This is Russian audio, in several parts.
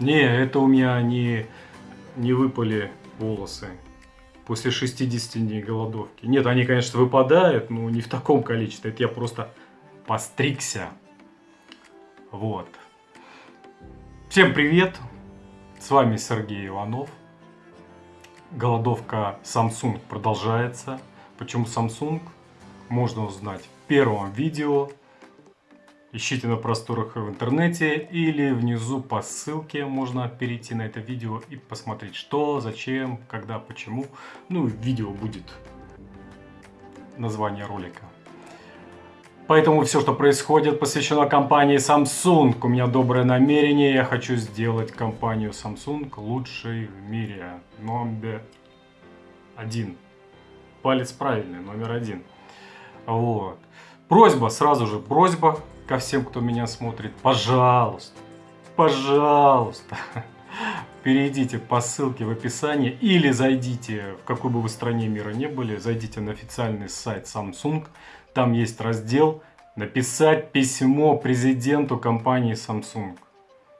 Не, это у меня не, не выпали волосы после 60 дней голодовки. Нет, они, конечно, выпадают, но не в таком количестве. Это я просто постригся. Вот. Всем привет! С вами Сергей Иванов. Голодовка Samsung продолжается. Почему Samsung? Можно узнать в первом видео Ищите на просторах в интернете или внизу по ссылке можно перейти на это видео и посмотреть, что, зачем, когда, почему. Ну, видео будет название ролика. Поэтому все, что происходит, посвящено компании Samsung. У меня доброе намерение, я хочу сделать компанию Samsung лучшей в мире. Номер один. Палец правильный, номер один. Вот. Просьба, сразу же просьба ко всем, кто меня смотрит, пожалуйста, пожалуйста, перейдите по ссылке в описании или зайдите, в какой бы вы стране мира не были, зайдите на официальный сайт Samsung, там есть раздел «Написать письмо президенту компании Samsung».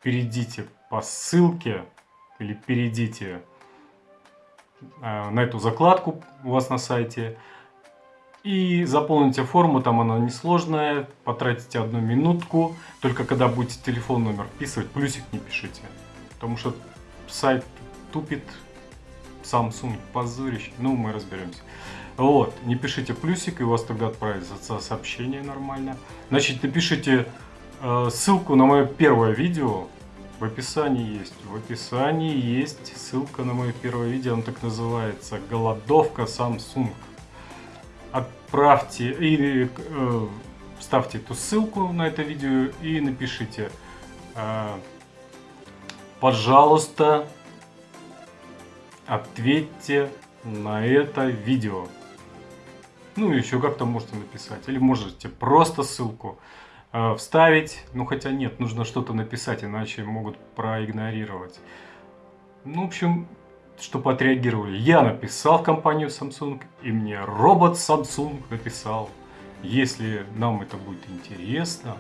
Перейдите по ссылке или перейдите э, на эту закладку у вас на сайте, и заполните форму, там она несложная, потратите одну минутку. Только когда будете телефон номер вписывать, плюсик не пишите. Потому что сайт тупит, Samsung позорище, ну мы разберемся. Вот, не пишите плюсик, и у вас тогда отправится сообщение нормально. Значит, напишите э, ссылку на мое первое видео, в описании есть. В описании есть ссылка на мое первое видео, оно так называется «Голодовка Samsung» отправьте или э, ставьте эту ссылку на это видео и напишите, э, пожалуйста, ответьте на это видео. Ну, еще как-то можете написать. Или можете просто ссылку э, вставить. Ну, хотя нет, нужно что-то написать, иначе могут проигнорировать. Ну, в общем, чтобы отреагировали. Я написал в компанию Samsung, и мне робот Samsung написал. Если нам это будет интересно,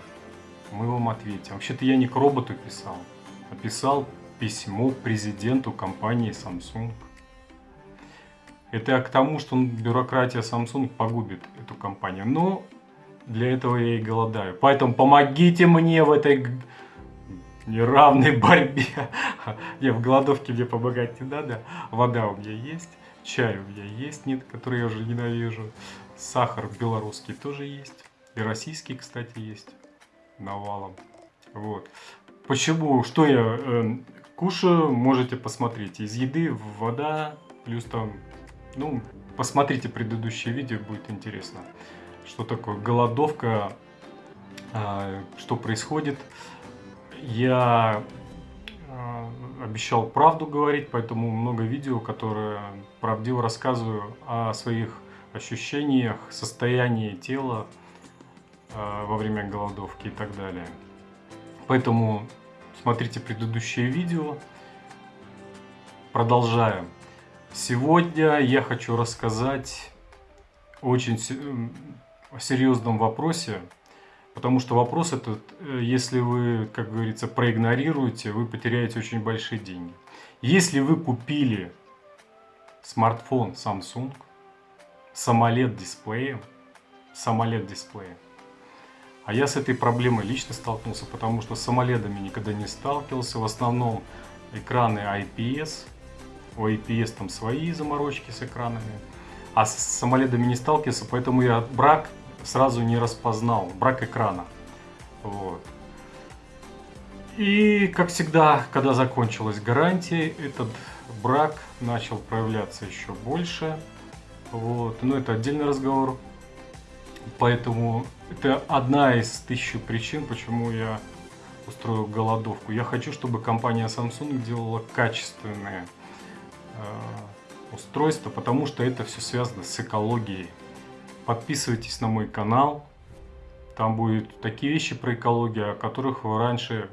мы вам ответим. Вообще-то я не к роботу писал, а писал письмо президенту компании Samsung. Это к тому, что бюрократия Samsung погубит эту компанию. Но для этого я и голодаю. Поэтому помогите мне в этой неравной борьбе. Я в голодовке мне помогать не надо. Вода у меня есть, чай у меня есть, нет, который я уже ненавижу. Сахар белорусский тоже есть. И российский, кстати, есть. Навалом. Вот. Почему? Что я э, кушаю, можете посмотреть. Из еды вода, плюс там, ну, посмотрите предыдущее видео, будет интересно. Что такое голодовка, э, что происходит я э, обещал правду говорить, поэтому много видео, которые правдиво рассказываю о своих ощущениях, состоянии тела э, во время голодовки и так далее. Поэтому смотрите предыдущее видео. Продолжаем. Сегодня я хочу рассказать очень серьезном вопросе, Потому что вопрос этот, э, если вы, как говорится, проигнорируете, вы потеряете очень большие деньги. Если вы купили смартфон Samsung с AMOLED дисплеем, с AMOLED дисплеем, а я с этой проблемой лично столкнулся, потому что с AMOLED никогда не сталкивался. В основном экраны IPS, у IPS там свои заморочки с экранами, а с AMOLED не сталкивался, поэтому я брак сразу не распознал. Брак экрана. Вот. И, как всегда, когда закончилась гарантия, этот брак начал проявляться еще больше. Вот. Но это отдельный разговор. Поэтому это одна из тысячи причин, почему я устроил голодовку. Я хочу, чтобы компания Samsung делала качественные э, устройства, потому что это все связано с экологией. Подписывайтесь на мой канал. Там будут такие вещи про экологию, о которых вы раньше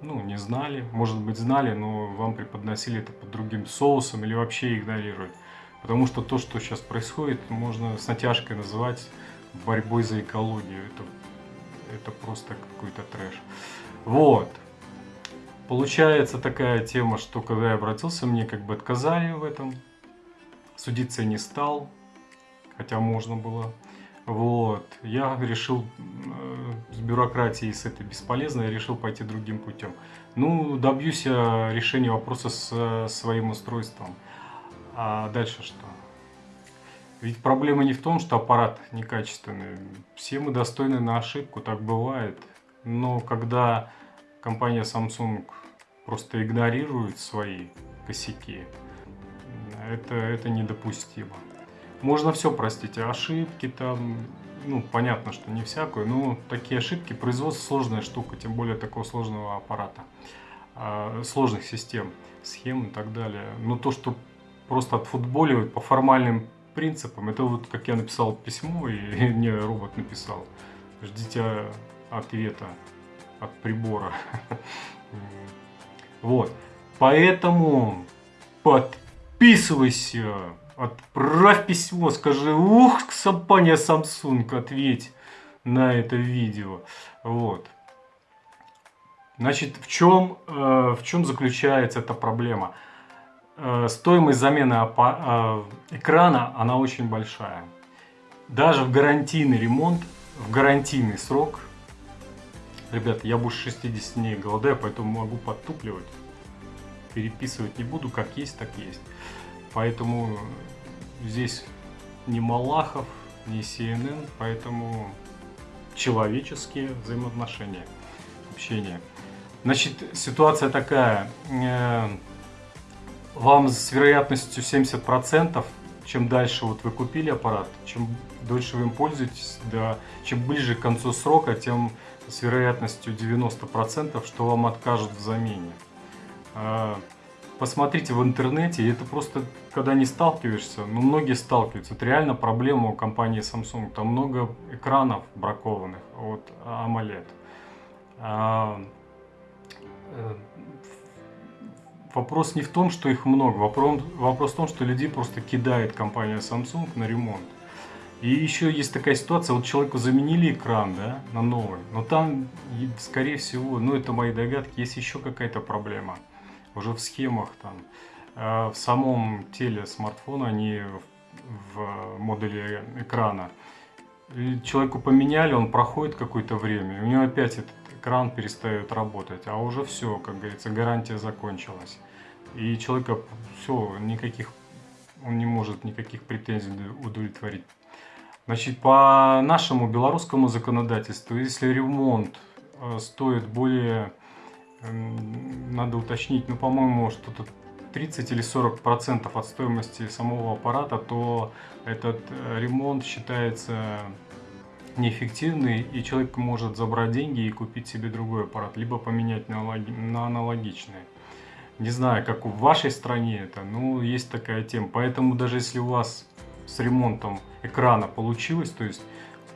ну, не знали. Может быть знали, но вам преподносили это под другим соусом или вообще игнорировать. Потому что то, что сейчас происходит, можно с натяжкой называть борьбой за экологию. Это, это просто какой-то трэш. Вот. Получается такая тема, что когда я обратился, мне как бы отказали в этом. Судиться не стал, хотя можно было. Вот. Я решил э, с бюрократией, с этой бесполезной, я решил пойти другим путем. Ну, добьюсь я решения вопроса с э, своим устройством. А дальше что? Ведь проблема не в том, что аппарат некачественный. Все мы достойны на ошибку, так бывает. Но когда компания Samsung просто игнорирует свои косяки, это, это недопустимо. Можно все простить, ошибки там, ну, понятно, что не всякую, но такие ошибки, производство сложная штука, тем более такого сложного аппарата, а, сложных систем, схем и так далее. Но то, что просто отфутболивать по формальным принципам, это вот как я написал письмо, и мне робот написал, ждите ответа от прибора. Вот. Поэтому подписывайся, отправь письмо, скажи, ух, компания Samsung, ответь на это видео. Вот. Значит, в чем, э, в чем заключается эта проблема? Э, стоимость замены э, экрана, она очень большая. Даже в гарантийный ремонт, в гарантийный срок Ребята, я больше 60 дней голодаю, поэтому могу подтупливать. Переписывать не буду, как есть, так есть. Поэтому здесь не Малахов, не CNN, поэтому человеческие взаимоотношения, общение. Значит, ситуация такая. Э, вам с вероятностью 70%, чем дальше вот вы купили аппарат, чем дольше вы им пользуетесь, да, чем ближе к концу срока, тем с вероятностью 90%, что вам откажут в замене. Посмотрите в интернете, это просто, когда не сталкиваешься, ну многие сталкиваются, это реально проблема у компании Samsung, там много экранов бракованных от AMOLED. А, э, вопрос не в том, что их много, вопрос, вопрос в том, что людей просто кидает компания Samsung на ремонт. И еще есть такая ситуация, вот человеку заменили экран, да, на новый, но там, скорее всего, ну это мои догадки, есть еще какая-то проблема. Уже в схемах там, э, в самом теле смартфона, а не в, модуле экрана. И человеку поменяли, он проходит какое-то время, у него опять этот экран перестает работать, а уже все, как говорится, гарантия закончилась. И человека все, никаких, он не может никаких претензий удовлетворить Значит, по нашему белорусскому законодательству, если ремонт э, стоит более, надо уточнить, ну, по-моему, что-то 30 или 40 процентов от стоимости самого аппарата, то этот э, ремонт считается неэффективный, и человек может забрать деньги и купить себе другой аппарат, либо поменять на, на аналогичный. Не знаю, как в вашей стране это, но есть такая тема. Поэтому даже если у вас с ремонтом экрана получилось, то есть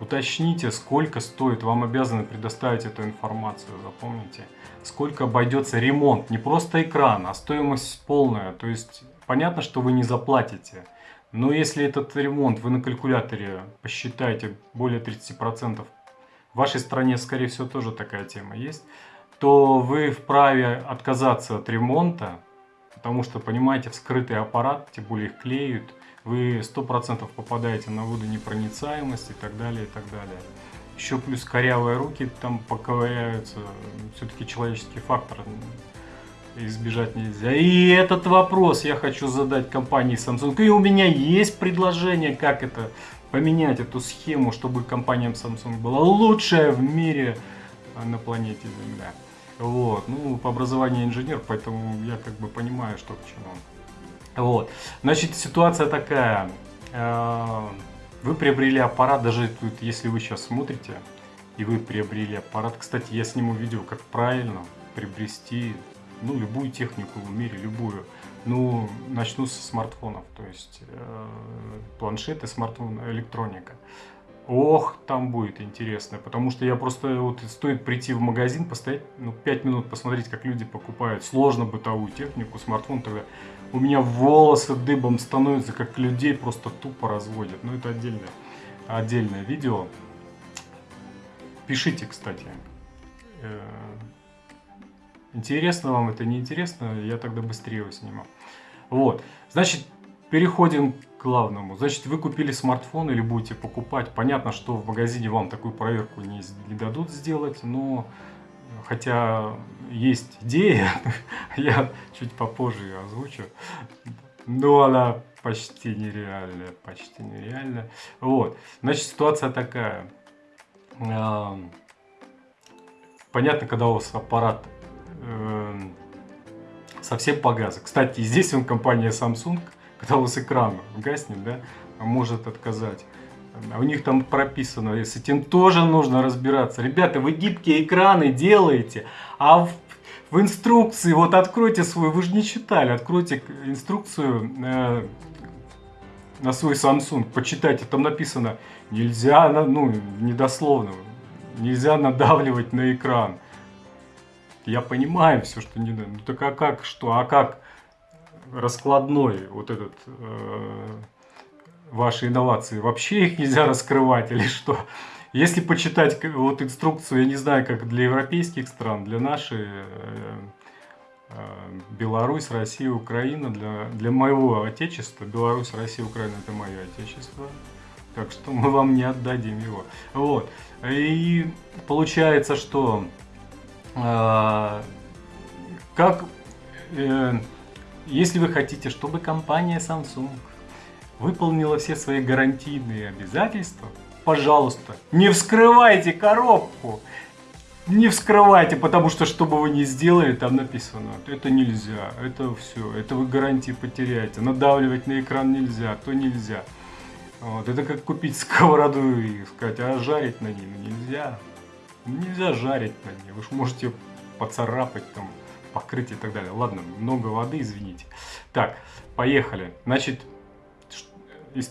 уточните, сколько стоит, вам обязаны предоставить эту информацию, запомните. Сколько обойдется ремонт, не просто экран, а стоимость полная, то есть понятно, что вы не заплатите. Но если этот ремонт вы на калькуляторе посчитаете более 30%, в вашей стране, скорее всего, тоже такая тема есть, то вы вправе отказаться от ремонта, потому что, понимаете, вскрытый аппарат, тем более их клеют, вы 100% попадаете на водонепроницаемость и так далее, и так далее. Еще плюс корявые руки там поковыряются, все-таки человеческий фактор избежать нельзя. И этот вопрос я хочу задать компании Samsung. И у меня есть предложение, как это поменять эту схему, чтобы компания Samsung была лучшая в мире на планете Земля. Вот, ну, по образованию инженер, поэтому я как бы понимаю, что к чему. Вот. Значит, ситуация такая. Э, вы приобрели аппарат, даже тут, если вы сейчас смотрите, и вы приобрели аппарат. Кстати, я сниму видео, как правильно приобрести ну, любую технику в мире, любую. Ну, начну со смартфонов, то есть э, планшеты, смартфон, электроника. Ох, там будет интересно, потому что я просто, вот стоит прийти в магазин, постоять, ну, 5 минут посмотреть, как люди покупают сложно бытовую технику, смартфон, тогда у меня волосы дыбом становятся, как людей просто тупо разводят. Но это отдельное, отдельное видео. Пишите, кстати. Э, Интересно вам это, не интересно, я тогда быстрее его сниму. Вот, значит, переходим к главному. Значит, вы купили смартфон или будете покупать. Понятно, что в магазине вам такую проверку не, не дадут сделать, но хотя есть идея, я чуть попозже ее озвучу, но она почти нереальная, почти нереальная. Вот, значит, ситуация такая. Понятно, когда у вас аппарат эм, совсем погас. Кстати, здесь он компания Samsung, когда у вас экран гаснет, да, может отказать. А у них там прописано, с этим тоже нужно разбираться. Ребята, вы гибкие экраны делаете, а в, в инструкции, вот откройте свой, вы же не читали, откройте инструкцию э, на свой Samsung, почитайте, там написано, нельзя, ну, недословно, нельзя надавливать на экран. Я понимаю все, что не надо. Ну так а как что? А как раскладной вот этот э, ваши инновации? Вообще их нельзя раскрывать или что? Если почитать вот инструкцию, я не знаю, как для европейских стран, для нашей э, э, Беларусь, Россия, Украина, для, для моего отечества, Беларусь, Россия, Украина это мое отечество, так что мы вам не отдадим его. Вот. И получается, что э, как э, если вы хотите, чтобы компания Samsung выполнила все свои гарантийные обязательства, пожалуйста, не вскрывайте коробку. Не вскрывайте, потому что, что бы вы ни сделали, там написано, это нельзя, это все, это вы гарантии потеряете, надавливать на экран нельзя, то нельзя. Вот, это как купить сковороду и сказать, а жарить на ней нельзя. Нельзя жарить на ней, вы же можете поцарапать там, покрыть и так далее. Ладно, много воды, извините. Так, поехали. Значит,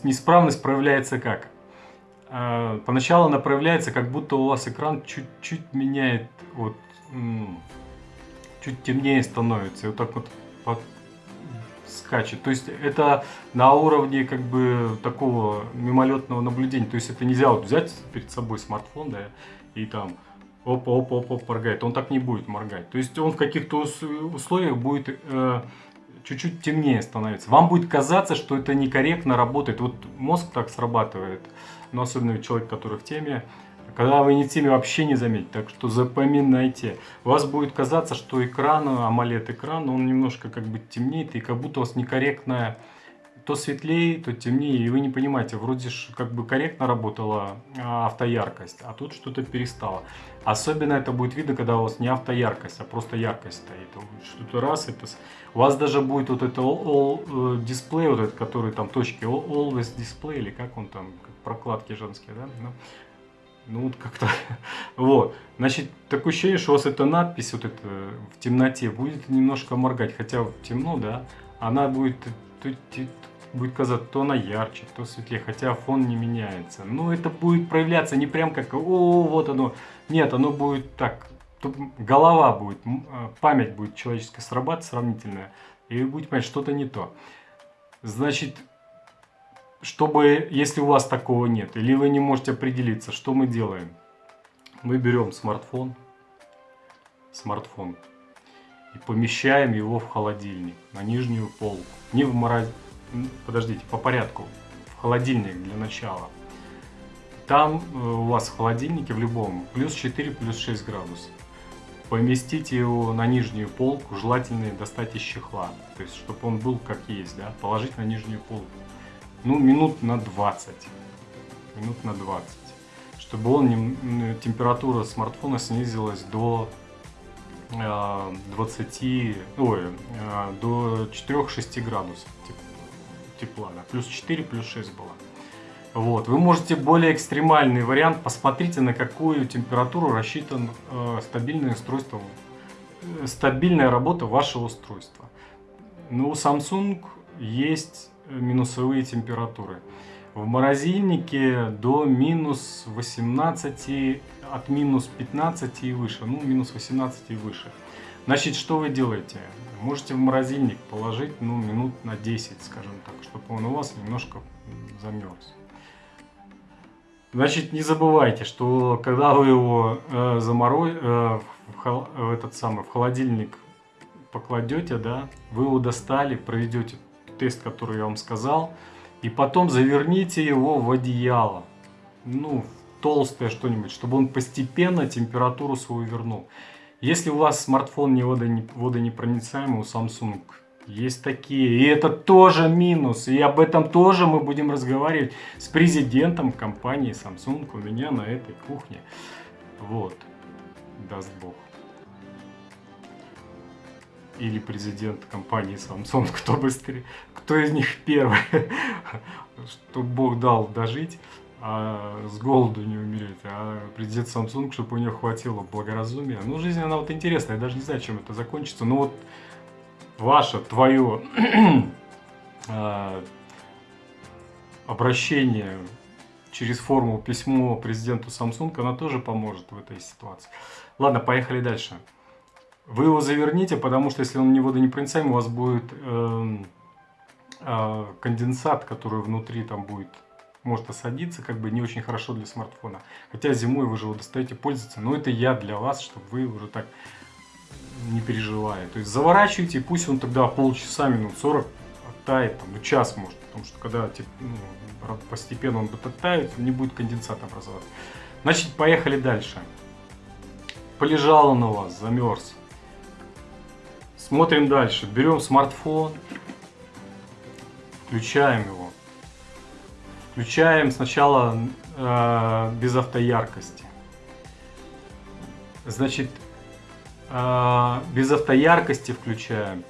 неисправность проявляется как? А, поначалу она проявляется, как будто у вас экран чуть-чуть меняет, вот, чуть темнее становится. И вот так вот скачет. То есть это на уровне как бы такого мимолетного наблюдения. То есть это нельзя вот взять перед собой смартфон, да, и там опа, опа, опа, моргает. Он так не будет моргать. То есть он в каких-то условиях будет э, чуть-чуть темнее становится. Вам будет казаться, что это некорректно работает. Вот мозг так срабатывает, но особенно человек, который в теме, когда вы не в теме, вообще не заметите. Так что запоминайте. У вас будет казаться, что экран, AMOLED экран, он немножко как бы темнеет, и как будто у вас некорректная то светлее, то темнее, и вы не понимаете, вроде как бы корректно работала а, автояркость, а тут что-то перестало. Особенно это будет видно, когда у вас не автояркость, а просто яркость стоит. Что-то раз, это... у вас даже будет вот это all, all display, вот этот, который там точки, all, always display, или как он там, как прокладки женские, да? Ну, ну вот как-то, вот. Значит, такое ощущение, что у вас эта надпись вот это в темноте будет немножко моргать, хотя темно, да, она будет будет казаться то она ярче, то светлее, хотя фон не меняется. Но это будет проявляться не прям как, о, вот оно. Нет, оно будет так, голова будет, а, память будет человеческая срабатывать сравнительная, и вы будете понимать, что-то не то. Значит, чтобы, если у вас такого нет, или вы не можете определиться, что мы делаем? Мы берем смартфон, смартфон, и помещаем его в холодильник, на нижнюю полку. Не в морозильник подождите, по порядку. В холодильник для начала. Там э, у вас в холодильнике в любом плюс 4, плюс 6 градусов. Поместите его на нижнюю полку, желательно достать из чехла. То есть, чтобы он был как есть, да, положить на нижнюю полку. Ну, минут на 20. Минут на 20. Чтобы он, температура смартфона снизилась до 20, э, ой, э, до 4-6 градусов тепла, да, плюс 4, плюс 6 было. Вот. Вы можете более экстремальный вариант, посмотрите на какую температуру рассчитан э, стабильное устройство, э, стабильная работа вашего устройства. Но у Samsung есть минусовые температуры. В морозильнике до минус 18, от минус 15 и выше, ну минус 18 и выше. Значит, что вы делаете? Можете в морозильник положить, ну, минут на 10, скажем так, чтобы он у вас немножко замерз. Значит, не забывайте, что когда вы его э, заморо... э, в, хол- в этот самый в холодильник покладете, да, вы его достали, проведете тест, который я вам сказал, и потом заверните его в одеяло, ну, в толстое что-нибудь, чтобы он постепенно температуру свою вернул. Если у вас смартфон не водонепроницаемый, у Samsung есть такие. И это тоже минус. И об этом тоже мы будем разговаривать с президентом компании Samsung у меня на этой кухне. Вот. Даст Бог. Или президент компании Samsung, кто быстрее, кто из них первый, что Бог дал дожить, а с голоду не умереть, а президент Samsung, чтобы у него хватило благоразумия. Ну, жизнь, она вот интересная, я даже не знаю, чем это закончится, но вот ваше, твое а, обращение через форму письмо президенту Samsung, она тоже поможет в этой ситуации. Ладно, поехали дальше. Вы его заверните, потому что если он не водонепроницаемый, у вас будет э, э, конденсат, который внутри там будет, может осадиться, как бы не очень хорошо для смартфона. Хотя зимой вы же его достаете пользоваться, но это я для вас, чтобы вы уже так не переживая. То есть заворачивайте, пусть он тогда полчаса, минут 40 оттает, там, ну, час может, потому что когда ну, постепенно он будет оттаивать, не будет конденсат образоваться. Значит, поехали дальше. Полежал он у вас, замерз. Смотрим дальше. Берем смартфон, включаем его. Включаем сначала э, без автояркости. Значит, а, без автояркости включаем.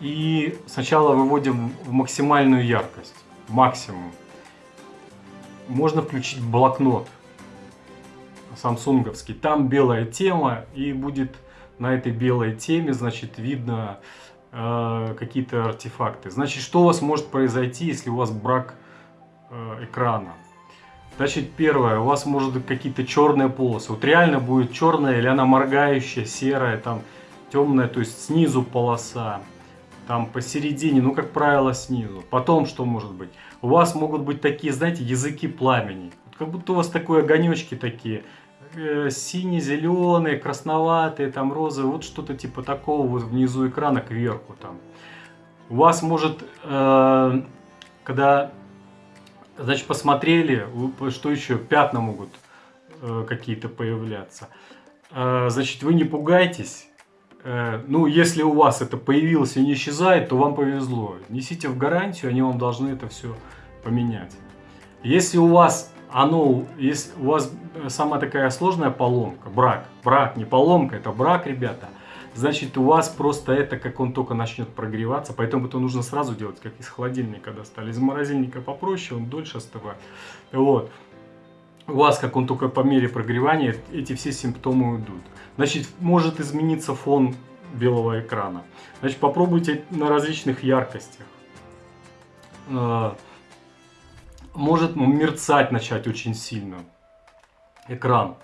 И сначала выводим в максимальную яркость, максимум. Можно включить блокнот самсунговский. Там белая тема и будет на этой белой теме, значит, видно э, какие-то артефакты. Значит, что у вас может произойти, если у вас брак э, экрана? Значит, первое, у вас может быть какие-то черные полосы. Вот реально будет черная или она моргающая, серая, там темная, то есть снизу полоса, там посередине, ну, как правило, снизу. Потом что может быть? У вас могут быть такие, знаете, языки пламени. Как будто у вас такие огонечки такие, э, сине-зеленые, красноватые, там розовые, вот что-то типа такого вот внизу экрана кверху там. У вас может, э, когда Значит, посмотрели, что еще, пятна могут э, какие-то появляться. Э, значит, вы не пугайтесь. Э, ну, если у вас это появилось и не исчезает, то вам повезло. Несите в гарантию, они вам должны это все поменять. Если у вас оно, если у вас самая такая сложная поломка, брак, брак, не поломка, это брак, ребята, значит у вас просто это, как он только начнет прогреваться, поэтому это нужно сразу делать, как из холодильника достали. Из морозильника попроще, он дольше остывает. Вот. У вас, как он только по мере прогревания, эти все симптомы уйдут. Значит, может измениться фон белого экрана. Значит, попробуйте на различных яркостях. А, может мерцать начать очень сильно экран.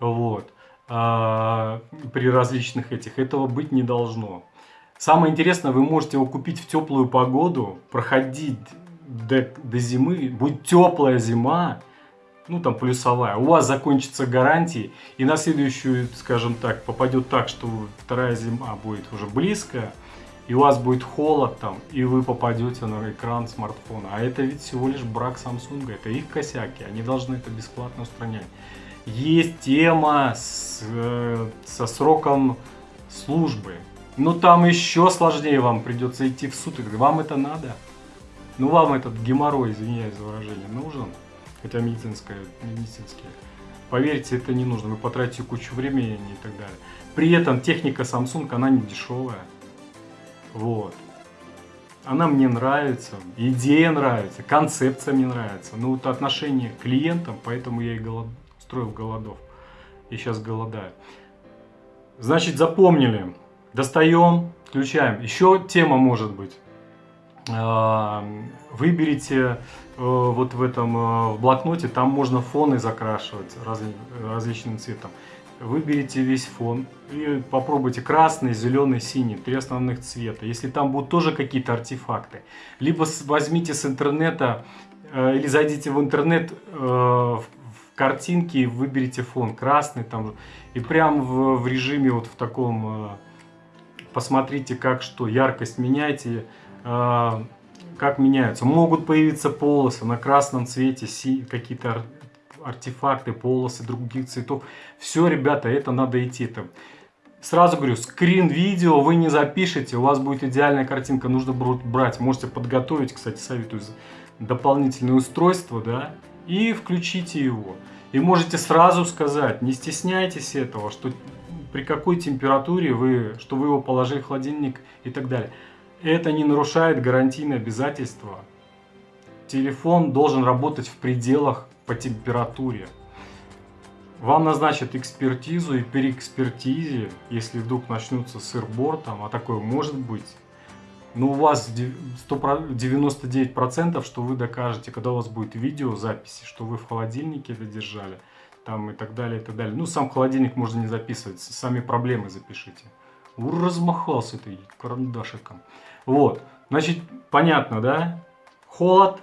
Вот. А, при различных этих. Этого быть не должно. Самое интересное, вы можете его купить в теплую погоду, проходить до, до зимы, будет теплая зима, ну там плюсовая, у вас закончится гарантия, и на следующую, скажем так, попадет так, что вторая зима будет уже близкая, и у вас будет холод там, и вы попадете на экран смартфона. А это ведь всего лишь брак Samsung, это их косяки, они должны это бесплатно устранять есть тема с, э, со сроком службы. Ну там еще сложнее вам придется идти в суд. Вам это надо? Ну вам этот геморрой, извиняюсь за выражение, нужен? Хотя медицинское, медицинский. Поверьте, это не нужно. Вы потратите кучу времени и так далее. При этом техника Samsung, она не дешевая. Вот. Она мне нравится, идея нравится, концепция мне нравится. Ну вот отношение к клиентам, поэтому я и голодаю строил голодов. И сейчас голодаю. Значит, запомнили. Достаем, включаем. Еще тема может быть. А, выберите э, вот в этом э, в блокноте, там можно фоны закрашивать раз, различным цветом. Выберите весь фон и попробуйте красный, зеленый, синий, три основных цвета. Если там будут тоже какие-то артефакты, либо возьмите с интернета э, или зайдите в интернет картинки, выберите фон красный там, и прям в, в режиме вот в таком, э, посмотрите как что, яркость меняйте, э, как меняются. Могут появиться полосы на красном цвете, какие-то артефакты, полосы других цветов. Все, ребята, это надо идти. Это Сразу говорю, скрин видео вы не запишете, у вас будет идеальная картинка, нужно брать. Можете подготовить, кстати, советую, дополнительное устройство, да, и включите его. И можете сразу сказать, не стесняйтесь этого, что при какой температуре вы, что вы его положили в холодильник и так далее. Это не нарушает гарантийные обязательства. Телефон должен работать в пределах по температуре. Вам назначат экспертизу и при экспертизе, если вдруг начнутся сыр-бор, там, а такое может быть, но у вас 99%, что вы докажете, когда у вас будет видеозаписи, что вы в холодильнике это держали, там и так далее, и так далее. Ну, сам холодильник можно не записывать, сами проблемы запишите. Размахался ты карандашиком. Вот, значит, понятно, да? Холод,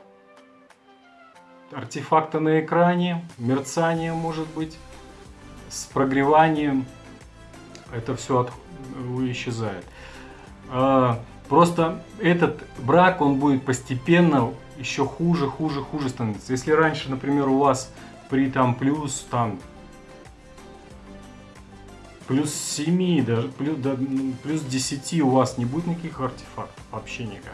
артефакты на экране, мерцание может быть, с прогреванием, это все от, исчезает. Просто этот брак, он будет постепенно еще хуже, хуже, хуже становиться. Если раньше, например, у вас при там плюс там плюс 7, даже плюс, да, плюс 10 у вас не будет никаких артефактов, вообще никак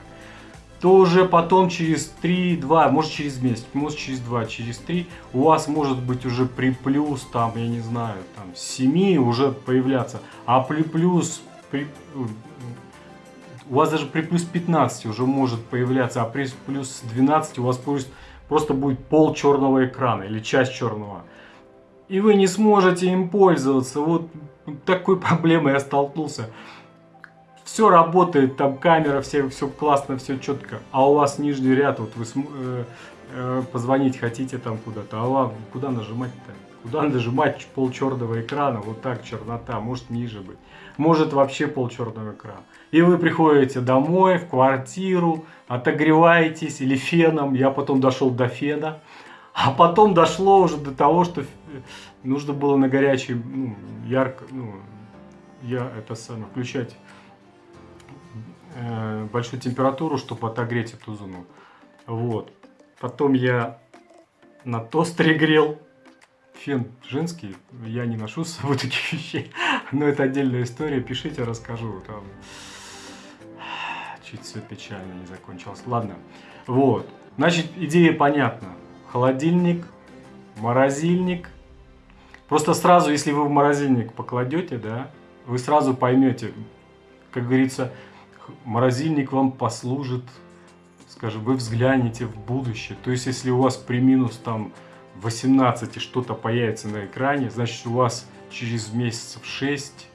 то уже потом через 3, 2, может через месяц, может через 2, через 3, у вас может быть уже при плюс, там, я не знаю, там, 7 уже появляться, а при плюс, при, у вас даже при плюс 15 уже может появляться, а при плюс 12 у вас просто будет пол черного экрана или часть черного. И вы не сможете им пользоваться. Вот такой проблемой я столкнулся все работает, там камера, все, все классно, все четко, а у вас нижний ряд, вот вы э, э, позвонить хотите там куда-то, а вам куда нажимать-то? Куда нажимать пол черного экрана, вот так чернота, может ниже быть, может вообще пол черного экрана. И вы приходите домой, в квартиру, отогреваетесь или феном, я потом дошел до фена, а потом дошло уже до того, что нужно было на горячий, ну, ярко, ну, я это самое, включать э, большую температуру, чтобы отогреть эту зону. Вот. Потом я на тостере грел. Фен женский, я не ношу с собой таких вещей. Но это отдельная история, пишите, расскажу. Там чуть все печально не закончилось. Ладно. Вот. Значит, идея понятна. Холодильник, морозильник. Просто сразу, если вы в морозильник покладете, да, вы сразу поймете, как говорится, морозильник вам послужит, скажем, вы взглянете в будущее. То есть, если у вас при минус там 18 что-то появится на экране, значит, у вас через месяцев 6,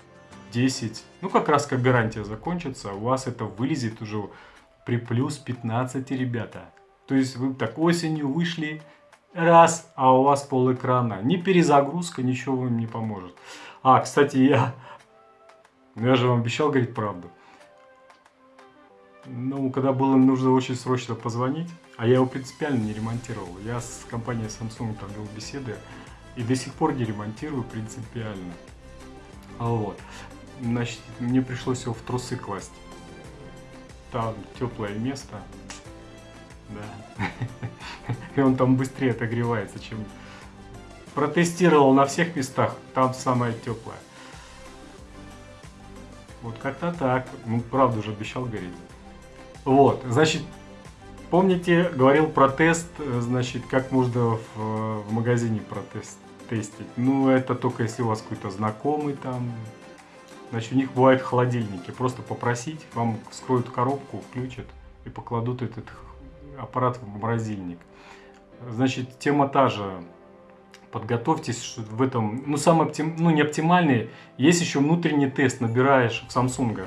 10, ну, как раз как гарантия закончится, у вас это вылезет уже при плюс 15, ребята. То есть, вы так осенью вышли, раз, а у вас пол экрана. Ни перезагрузка, ничего вам не поможет. А, кстати, я, я же вам обещал говорить правду. Ну, когда было нужно очень срочно позвонить, а я его принципиально не ремонтировал. Я с компанией Samsung там вел беседы и до сих пор не ремонтирую принципиально. Вот. Значит, мне пришлось его в трусы класть. Там теплое место. Да. И он там быстрее отогревается, чем... Протестировал на всех местах, там самое теплое. Вот как-то так. Ну, правда же обещал гореть. Вот, значит, помните, говорил про тест, значит, как можно в, в магазине протест тестить. Ну, это только если у вас какой-то знакомый там. Значит, у них бывают холодильники. Просто попросить, вам вскроют коробку, включат и покладут этот аппарат в морозильник. Значит, тема та же. Подготовьтесь что в этом, ну, самый оптим, ну, не оптимальный. Есть еще внутренний тест, набираешь в Samsung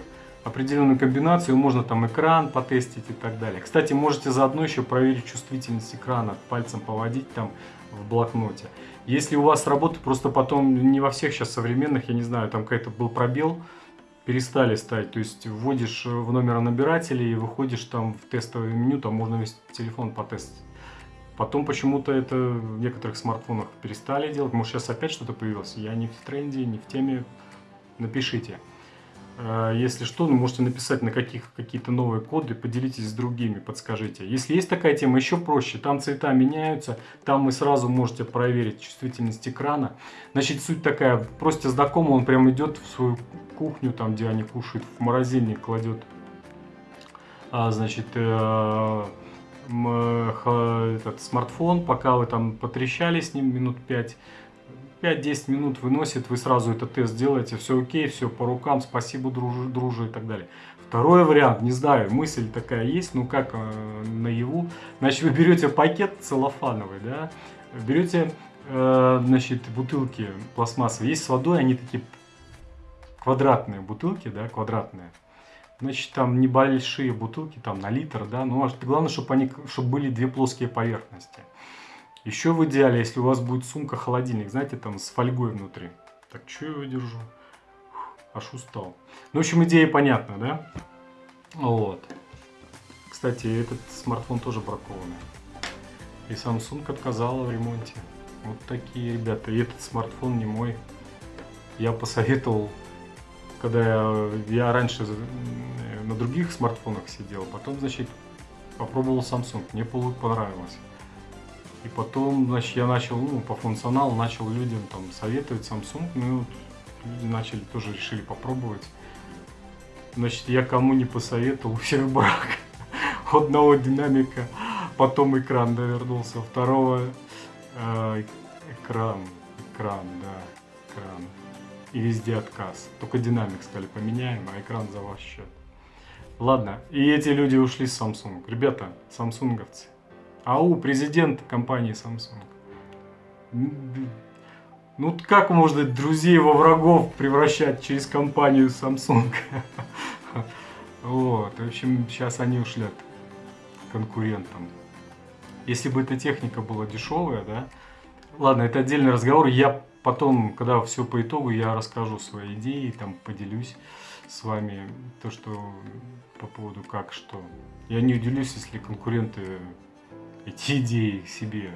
определенную комбинацию, можно там экран потестить и так далее. Кстати, можете заодно еще проверить чувствительность экрана, пальцем поводить там в блокноте. Если у вас работает, просто потом не во всех сейчас современных, я не знаю, там какой-то был пробел, перестали ставить. То есть вводишь в номер набирателя и выходишь там в тестовое меню, там можно весь телефон потестить. Потом почему-то это в некоторых смартфонах перестали делать. Может, сейчас опять что-то появилось. Я не в тренде, не в теме. Напишите. Э, если что, ну, можете написать на каких какие-то новые коды, поделитесь с другими, подскажите. Если есть такая тема, еще проще. Там цвета меняются, там вы сразу можете проверить чувствительность экрана. Значит, суть такая, просите знакомого, он прям идет в свою кухню, там, где они кушают, в морозильник кладет, а, значит, э, этот смартфон, пока вы там потрещали с ним минут 5, 5-10 минут выносит, вы сразу этот тест делаете, все окей, все по рукам, спасибо, дружи, дружи и так далее. Второй вариант, не знаю, мысль такая есть, ну как э, наяву. Значит, вы берете пакет целлофановый, да, берете, э, значит, бутылки пластмассовые, есть с водой, они такие квадратные бутылки, да, квадратные. Значит, там небольшие бутылки, там на литр, да, но ну, главное, чтобы они, чтобы были две плоские поверхности. Еще в идеале, если у вас будет сумка-холодильник, знаете, там с фольгой внутри. Так, что я его держу? Аж устал. Ну, в общем, идея понятна, да? Вот. Кстати, этот смартфон тоже бракованный. И Samsung отказала в ремонте. Вот такие ребята. И этот смартфон не мой. Я посоветовал, когда я, я раньше на других смартфонах сидел, потом, значит, попробовал Samsung. Мне понравилось. И потом, значит, я начал, ну, по функционалу начал людям там советовать Samsung, ну, люди начали, тоже решили попробовать. Значит, я кому не посоветовал, всех брак. Одного динамика, потом экран довернулся, второго э, экран, экран, да, экран. И везде отказ. Только динамик сказали поменяем, а экран за ваш счет. Ладно, и эти люди ушли с Samsung. Ребята, самсунговцы, АУ, президент компании Samsung. Ну как можно друзей во врагов превращать через компанию Samsung? Вот, в общем, сейчас они ушлят конкурентам. Если бы эта техника была дешевая, да, ладно, это отдельный разговор, я потом, когда все по итогу, я расскажу свои идеи, там поделюсь с вами то, что по поводу как, что. Я не удивлюсь, если конкуренты эти идеи себе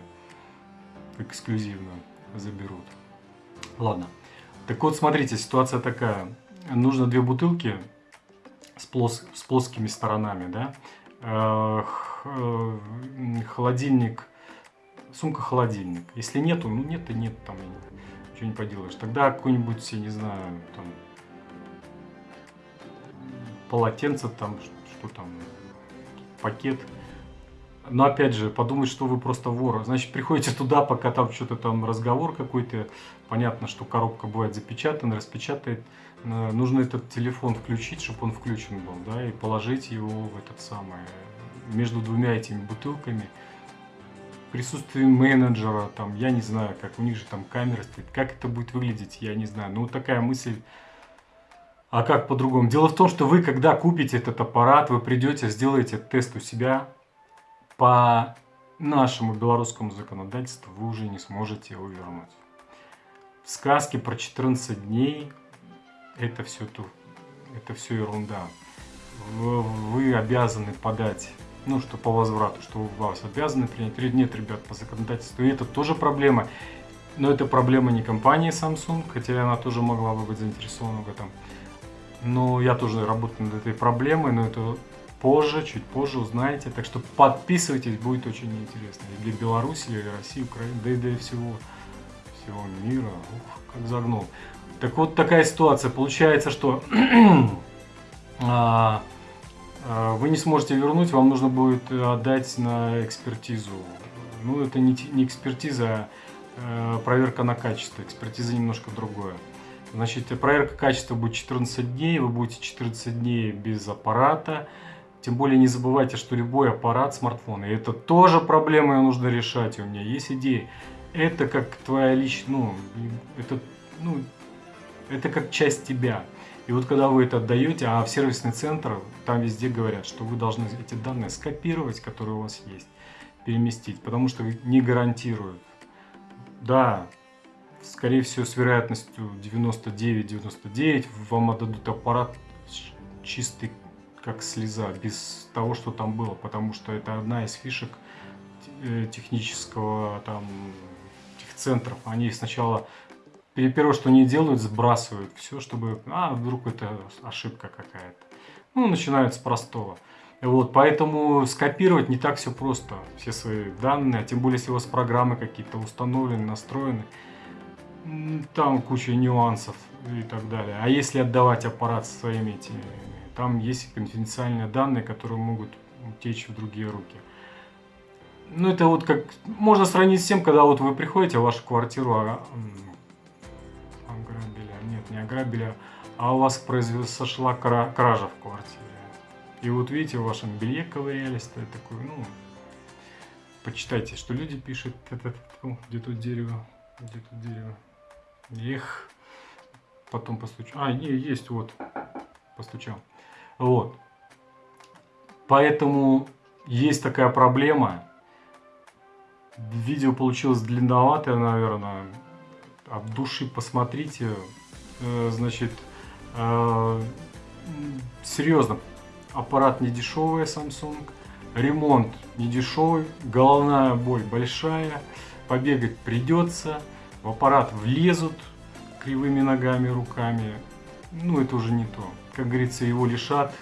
эксклюзивно заберут. Ладно. Так вот, смотрите, ситуация такая. Нужно две бутылки с, плос с плоскими сторонами, да. Э, э, холодильник, сумка-холодильник. Если нету, ну нет и нет, там ничего не поделаешь. Тогда какой-нибудь, я не знаю, там полотенце, там что там, пакет но опять же, подумать, что вы просто вор. Значит, приходите туда, пока там что-то там разговор какой-то. Понятно, что коробка бывает запечатана, распечатает. Э, нужно этот телефон включить, чтобы он включен был, да, и положить его в этот самый, между двумя этими бутылками. Присутствие менеджера, там, я не знаю, как у них же там камера стоит, как это будет выглядеть, я не знаю. Ну, вот такая мысль а как по-другому? Дело в том, что вы, когда купите этот аппарат, вы придете, сделаете тест у себя, по нашему белорусскому законодательству вы уже не сможете его вернуть. В сказке про 14 дней это все, это все ерунда. Вы обязаны подать, ну что по возврату, что у вас обязаны принять. Нет, ребят, по законодательству. И это тоже проблема. Но это проблема не компании Samsung, хотя она тоже могла бы быть заинтересована в этом. Но я тоже работаю над этой проблемой, но это позже, чуть позже узнаете. Так что подписывайтесь, будет очень интересно. И для Беларуси, и России, Украины, да и для всего, всего мира. Ух, как загнул. Так вот такая ситуация. Получается, что а, а, вы не сможете вернуть, вам нужно будет отдать на экспертизу. Ну, это не, не экспертиза, а проверка на качество. Экспертиза немножко другое. Значит, проверка качества будет 14 дней, вы будете 14 дней без аппарата. Тем более не забывайте, что любой аппарат смартфона, и это тоже проблема, ее нужно решать. у меня есть идеи. Это как твоя личная, ну, это, ну, это как часть тебя. И вот когда вы это отдаете, а в сервисный центр, там везде говорят, что вы должны эти данные скопировать, которые у вас есть, переместить, потому что не гарантируют. Да, скорее всего, с вероятностью 99-99 вам отдадут аппарат чистый как слеза, без того, что там было, потому что это одна из фишек э, технического там техцентров, они сначала первое, что они делают, сбрасывают все, чтобы, а, вдруг это ошибка какая-то. Ну, начинают с простого. Вот, поэтому скопировать не так все просто, все свои данные, а тем более, если у вас программы какие-то установлены, настроены, там куча нюансов и так далее. А если отдавать аппарат своими этими, там есть конфиденциальные данные, которые могут утечь в другие руки. Ну, это вот как, можно сравнить с тем, когда вот вы приходите в вашу квартиру, а, ограбили, нет, не ограбили, а у вас произошла кража в квартире. И вот видите, в вашем белье ковырялись, то такой, ну, почитайте, что люди пишут, где тут дерево, где тут дерево, эх, потом постучу, а, не, есть, вот, постучал, вот, поэтому есть такая проблема, видео получилось длинноватое, наверное, от души посмотрите, э, значит, э, серьезно, аппарат не дешевый Samsung, ремонт не дешевый, головная боль большая, побегать придется, в аппарат влезут кривыми ногами, руками, ну это уже не то. Как говорится, его лишат.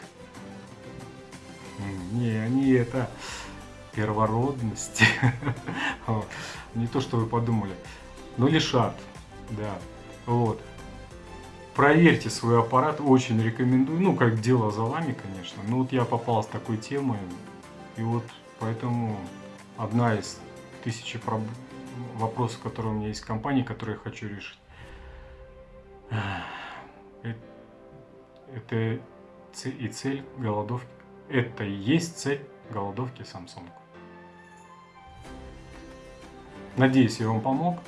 Не, они это первородность. Не то, что вы подумали. Но лишат, да. Вот проверьте свой аппарат, очень рекомендую. Ну, как дело за вами, конечно. Но вот я попал с такой темой, и вот поэтому одна из тысячи проб... вопросов, которые у меня есть в компании, которые я хочу решить. Это и цель голодовки. Это и есть цель голодовки Samsung. Надеюсь, я вам помог.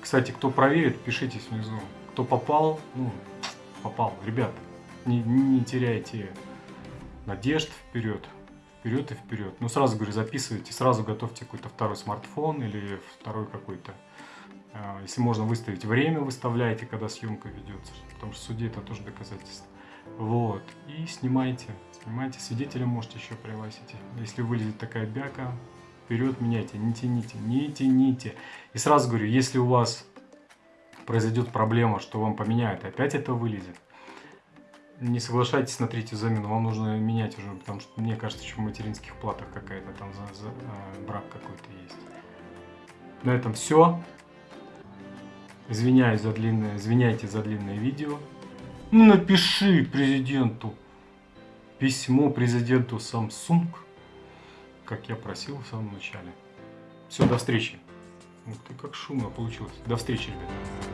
Кстати, кто проверит, пишите внизу кто попал, ну, попал. Ребят, не, не теряйте надежд вперед, вперед и вперед. Ну, сразу говорю, записывайте, сразу готовьте какой-то второй смартфон или второй какой-то. А, если можно выставить время, выставляйте, когда съемка ведется, потому что в это тоже доказательство. Вот, и снимайте, снимайте, свидетеля можете еще пригласить. Если вылезет такая бяка, вперед меняйте, не тяните, не тяните. И сразу говорю, если у вас произойдет проблема, что вам поменяют, опять это вылезет. Не соглашайтесь на третью замену, вам нужно менять уже, потому что мне кажется, что в материнских платах какая-то там за, за, э, брак какой-то есть. На этом все. Извиняюсь за длинное, извиняйте за длинное видео. Ну, напиши президенту письмо президенту Samsung, как я просил в самом начале. Все, до встречи. Ух ты, как шумно получилось. До встречи, ребята.